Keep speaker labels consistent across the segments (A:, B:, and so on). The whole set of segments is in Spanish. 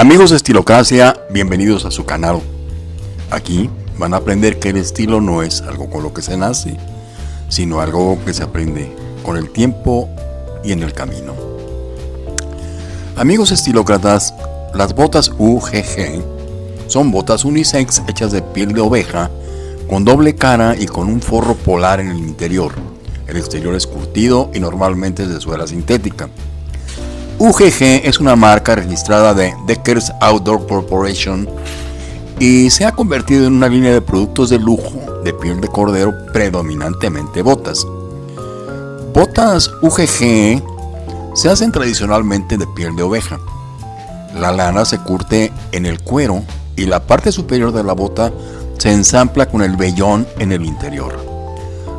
A: Amigos de Estilocracia, bienvenidos a su canal. Aquí van a aprender que el estilo no es algo con lo que se nace, sino algo que se aprende con el tiempo y en el camino. Amigos estilócratas, las botas UGG son botas unisex hechas de piel de oveja con doble cara y con un forro polar en el interior. El exterior es curtido y normalmente es de suela sintética. UGG es una marca registrada de Deckers Outdoor Corporation y se ha convertido en una línea de productos de lujo de piel de cordero, predominantemente botas. Botas UGG se hacen tradicionalmente de piel de oveja. La lana se curte en el cuero y la parte superior de la bota se ensampla con el vellón en el interior.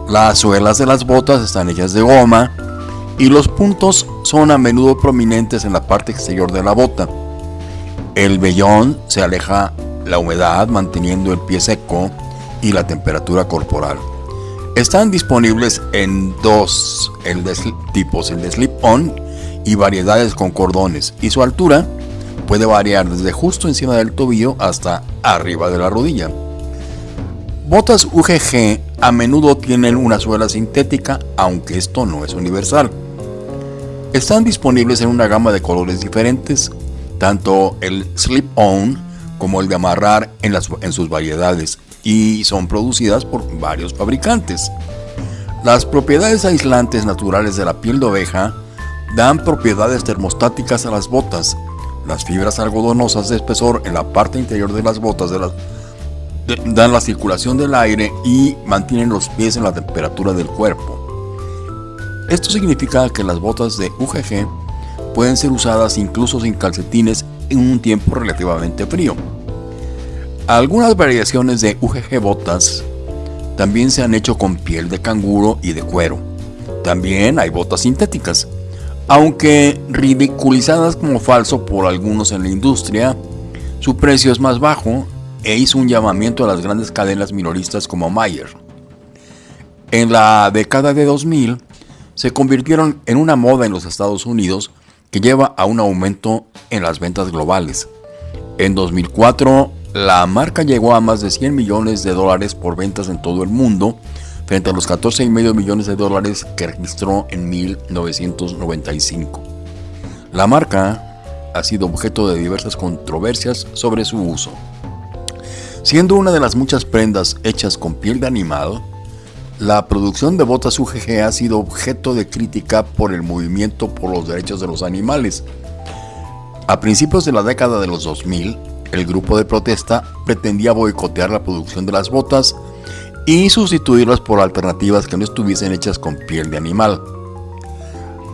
A: Las suelas de las botas están hechas de goma y los puntos son a menudo prominentes en la parte exterior de la bota. El vellón se aleja la humedad manteniendo el pie seco y la temperatura corporal. Están disponibles en dos tipos, el de slip-on y variedades con cordones, y su altura puede variar desde justo encima del tobillo hasta arriba de la rodilla. Botas UGG a menudo tienen una suela sintética, aunque esto no es universal. Están disponibles en una gama de colores diferentes, tanto el slip-on como el de amarrar en, en sus variedades, y son producidas por varios fabricantes. Las propiedades aislantes naturales de la piel de oveja dan propiedades termostáticas a las botas. Las fibras algodonosas de espesor en la parte interior de las botas dan la circulación del aire y mantienen los pies en la temperatura del cuerpo. Esto significa que las botas de UGG pueden ser usadas incluso sin calcetines en un tiempo relativamente frío. Algunas variaciones de UGG botas también se han hecho con piel de canguro y de cuero. También hay botas sintéticas, aunque ridiculizadas como falso por algunos en la industria, su precio es más bajo e hizo un llamamiento a las grandes cadenas minoristas como Mayer. En la década de 2000, se convirtieron en una moda en los Estados Unidos que lleva a un aumento en las ventas globales. En 2004, la marca llegó a más de 100 millones de dólares por ventas en todo el mundo, frente a los 14,5 millones de dólares que registró en 1995. La marca ha sido objeto de diversas controversias sobre su uso. Siendo una de las muchas prendas hechas con piel de animal, la producción de botas UGG ha sido objeto de crítica por el movimiento por los derechos de los animales. A principios de la década de los 2000, el grupo de protesta pretendía boicotear la producción de las botas y sustituirlas por alternativas que no estuviesen hechas con piel de animal.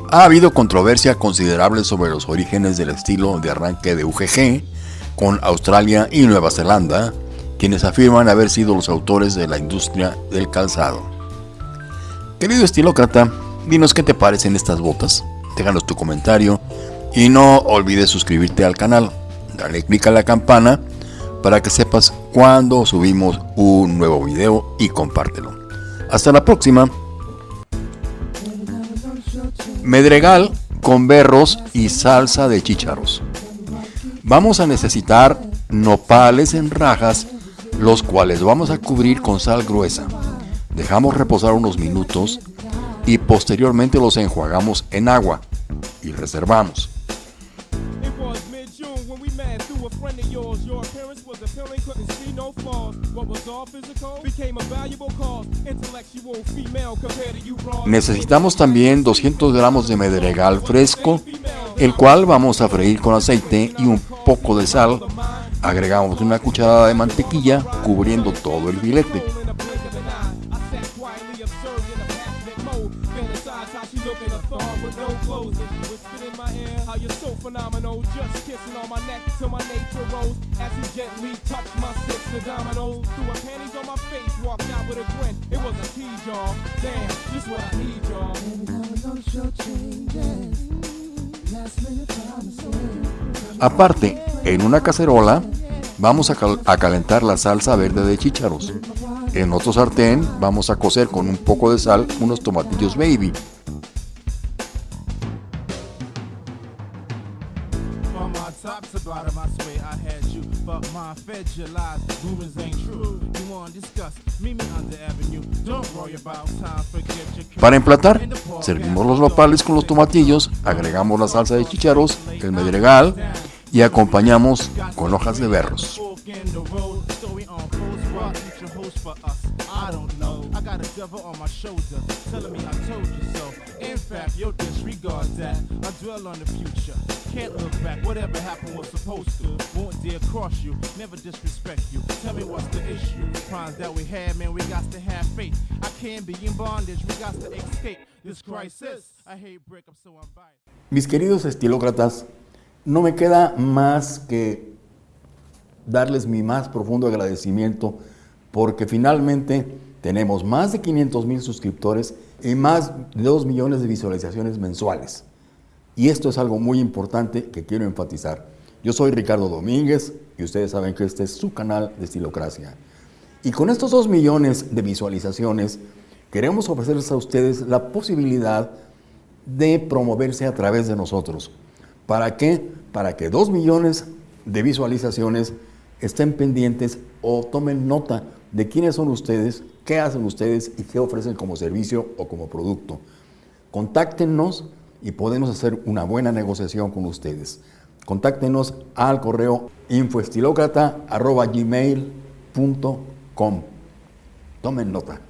A: Ha habido controversia considerable sobre los orígenes del estilo de arranque de UGG con Australia y Nueva Zelanda, quienes afirman haber sido los autores de la industria del calzado. Querido estilócrata, dinos qué te parecen estas botas. Déjanos tu comentario y no olvides suscribirte al canal. Dale click a la campana para que sepas cuando subimos un nuevo video y compártelo. Hasta la próxima. Medregal con berros y salsa de chícharos. Vamos a necesitar nopales en rajas, los cuales vamos a cubrir con sal gruesa. Dejamos reposar unos minutos y posteriormente los enjuagamos en agua y reservamos. Necesitamos también 200 gramos de medregal fresco, el cual vamos a freír con aceite y un poco de sal. Agregamos una cucharada de mantequilla cubriendo todo el filete. Phenomenal. Just kissing on my neck till my nature rose as he gently touched my sister dominoes. Threw her panties on my face, walked out with a grin. It was a tease, y'all. Damn, just what I need, y'all. Aparte, en una cacerola vamos a, cal a, calentar la salsa verde de chícharos. En otro sartén vamos a cocer con un poco de sal unos tomatillos baby.
B: Top to bottom, I swear I had you. But my fed your lies, rumors ain't true. You want discuss? Meet me on the avenue. Don't worry about time, forget your
A: Para emplatar, servimos los nopales con los tomatillos, agregamos la salsa de chícharos, el medregal y acompañamos con hojas de berros.
B: Got a devil on my shoulder, telling me I told you so. In fact, you'll disregard that. I dwell on the future. Can't look back. Whatever happened was supposed to. Won't dare cross you. Never disrespect you. Tell me what's the issue. Crimes that we had, man, we got to have faith. I can't be in bondage. We got to escape this crisis. I hate break. I'm so unbiased.
A: Mis queridos estilócratas, no me queda más que darles mi más profundo agradecimiento porque finalmente tenemos más de 500 mil suscriptores y más de 2 millones de visualizaciones mensuales. Y esto es algo muy importante que quiero enfatizar. Yo soy Ricardo Domínguez y ustedes saben que este es su canal de Estilocracia. Y con estos 2 millones de visualizaciones, queremos ofrecerles a ustedes la posibilidad de promoverse a través de nosotros. ¿Para qué? Para que 2 millones de visualizaciones estén pendientes o tomen nota de quiénes son ustedes, qué hacen ustedes y qué ofrecen como servicio o como producto. Contáctenos y podemos hacer una buena negociación con ustedes. Contáctenos al correo infoestilocrata.gmail.com. Tomen nota.